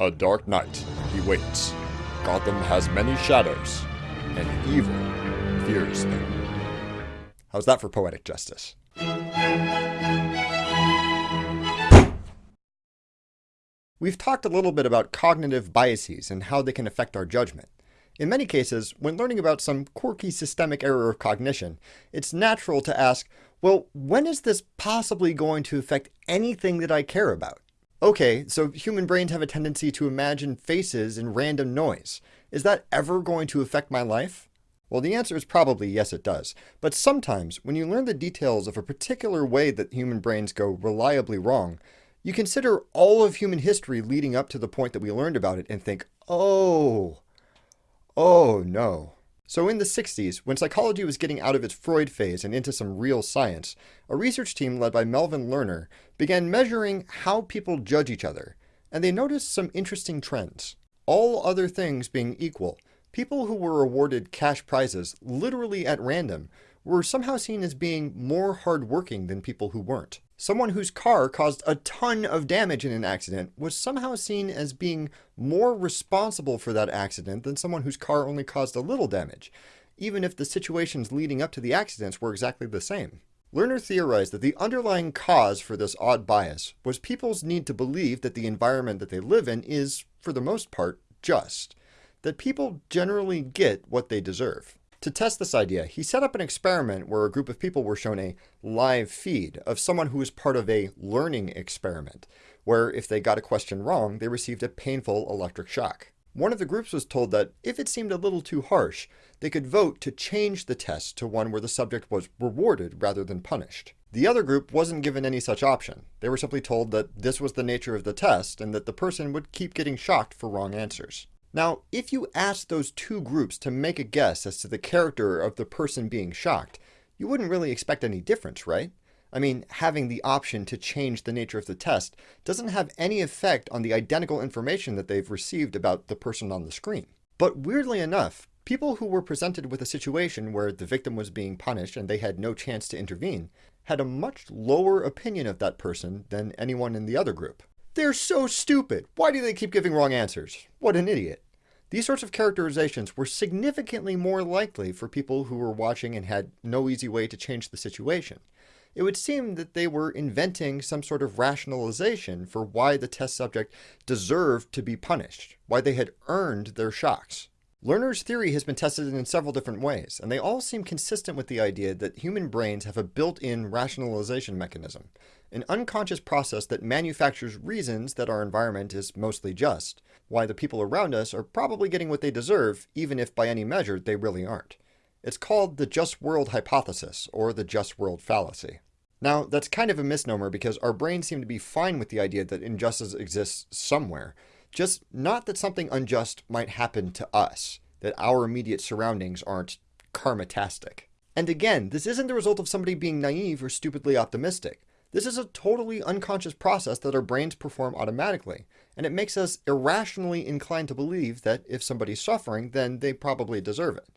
A dark night, he waits. Gotham has many shadows, and evil fears them. How's that for poetic justice? We've talked a little bit about cognitive biases and how they can affect our judgment. In many cases, when learning about some quirky systemic error of cognition, it's natural to ask, well, when is this possibly going to affect anything that I care about? Okay, so human brains have a tendency to imagine faces in random noise. Is that ever going to affect my life? Well, the answer is probably yes, it does. But sometimes, when you learn the details of a particular way that human brains go reliably wrong, you consider all of human history leading up to the point that we learned about it and think, oh, Oh no. So in the 60s, when psychology was getting out of its Freud phase and into some real science, a research team led by Melvin Lerner began measuring how people judge each other, and they noticed some interesting trends. All other things being equal, people who were awarded cash prizes literally at random were somehow seen as being more hardworking than people who weren't. Someone whose car caused a ton of damage in an accident was somehow seen as being more responsible for that accident than someone whose car only caused a little damage, even if the situations leading up to the accidents were exactly the same. Lerner theorized that the underlying cause for this odd bias was people's need to believe that the environment that they live in is, for the most part, just, that people generally get what they deserve. To test this idea, he set up an experiment where a group of people were shown a live feed of someone who was part of a learning experiment, where if they got a question wrong, they received a painful electric shock. One of the groups was told that if it seemed a little too harsh, they could vote to change the test to one where the subject was rewarded rather than punished. The other group wasn't given any such option. They were simply told that this was the nature of the test and that the person would keep getting shocked for wrong answers. Now, if you asked those two groups to make a guess as to the character of the person being shocked, you wouldn't really expect any difference, right? I mean, having the option to change the nature of the test doesn't have any effect on the identical information that they've received about the person on the screen. But weirdly enough, people who were presented with a situation where the victim was being punished and they had no chance to intervene had a much lower opinion of that person than anyone in the other group. They're so stupid. Why do they keep giving wrong answers? What an idiot. These sorts of characterizations were significantly more likely for people who were watching and had no easy way to change the situation. It would seem that they were inventing some sort of rationalization for why the test subject deserved to be punished, why they had earned their shocks. Lerner's theory has been tested in several different ways, and they all seem consistent with the idea that human brains have a built-in rationalization mechanism, an unconscious process that manufactures reasons that our environment is mostly just, why the people around us are probably getting what they deserve, even if by any measure they really aren't. It's called the just world hypothesis, or the just world fallacy. Now, that's kind of a misnomer because our brains seem to be fine with the idea that injustice exists somewhere, just not that something unjust might happen to us, that our immediate surroundings aren't karmatastic. And again, this isn't the result of somebody being naive or stupidly optimistic. This is a totally unconscious process that our brains perform automatically, and it makes us irrationally inclined to believe that if somebody's suffering, then they probably deserve it.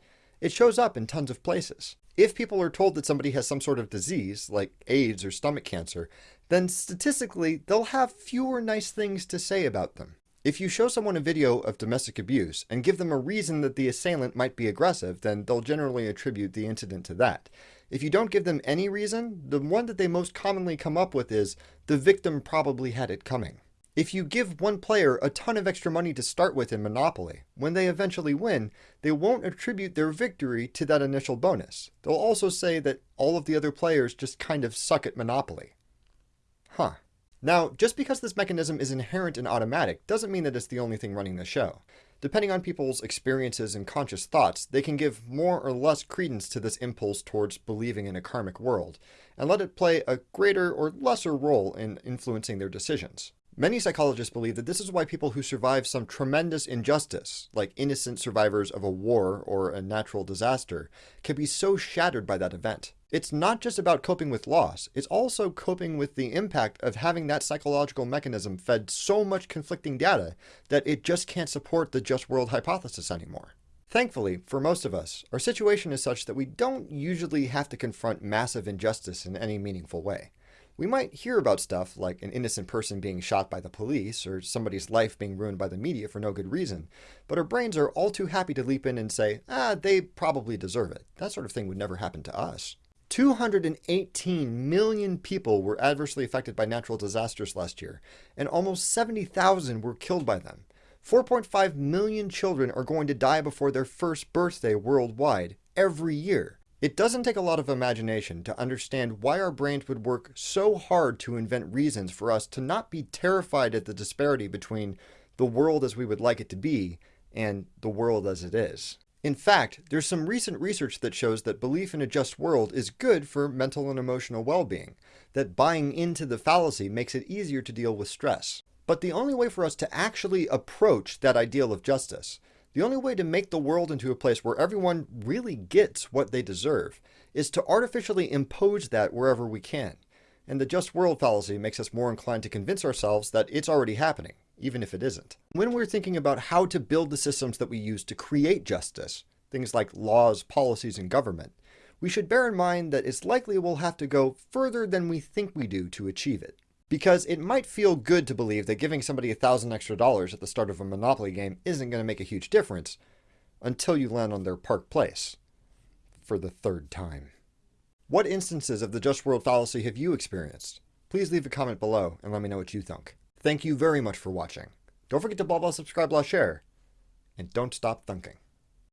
It shows up in tons of places. If people are told that somebody has some sort of disease, like AIDS or stomach cancer, then statistically, they'll have fewer nice things to say about them. If you show someone a video of domestic abuse and give them a reason that the assailant might be aggressive, then they'll generally attribute the incident to that. If you don't give them any reason, the one that they most commonly come up with is, the victim probably had it coming. If you give one player a ton of extra money to start with in Monopoly, when they eventually win, they won't attribute their victory to that initial bonus. They'll also say that all of the other players just kind of suck at Monopoly. Huh. Now, just because this mechanism is inherent and automatic doesn't mean that it's the only thing running the show. Depending on people's experiences and conscious thoughts, they can give more or less credence to this impulse towards believing in a karmic world, and let it play a greater or lesser role in influencing their decisions. Many psychologists believe that this is why people who survive some tremendous injustice, like innocent survivors of a war or a natural disaster, can be so shattered by that event. It's not just about coping with loss, it's also coping with the impact of having that psychological mechanism fed so much conflicting data that it just can't support the just world hypothesis anymore. Thankfully, for most of us, our situation is such that we don't usually have to confront massive injustice in any meaningful way. We might hear about stuff like an innocent person being shot by the police or somebody's life being ruined by the media for no good reason, but our brains are all too happy to leap in and say, ah, they probably deserve it. That sort of thing would never happen to us. 218 million people were adversely affected by natural disasters last year, and almost 70,000 were killed by them. 4.5 million children are going to die before their first birthday worldwide every year. It doesn't take a lot of imagination to understand why our brains would work so hard to invent reasons for us to not be terrified at the disparity between the world as we would like it to be and the world as it is. In fact, there's some recent research that shows that belief in a just world is good for mental and emotional well-being, that buying into the fallacy makes it easier to deal with stress. But the only way for us to actually approach that ideal of justice the only way to make the world into a place where everyone really gets what they deserve is to artificially impose that wherever we can. And the just world fallacy makes us more inclined to convince ourselves that it's already happening, even if it isn't. When we're thinking about how to build the systems that we use to create justice, things like laws, policies, and government, we should bear in mind that it's likely we'll have to go further than we think we do to achieve it. Because it might feel good to believe that giving somebody a thousand extra dollars at the start of a Monopoly game isn't going to make a huge difference until you land on their Park Place for the third time. What instances of the Just World fallacy have you experienced? Please leave a comment below and let me know what you think. Thank you very much for watching. Don't forget to blah blah subscribe blah share, and don't stop thunking.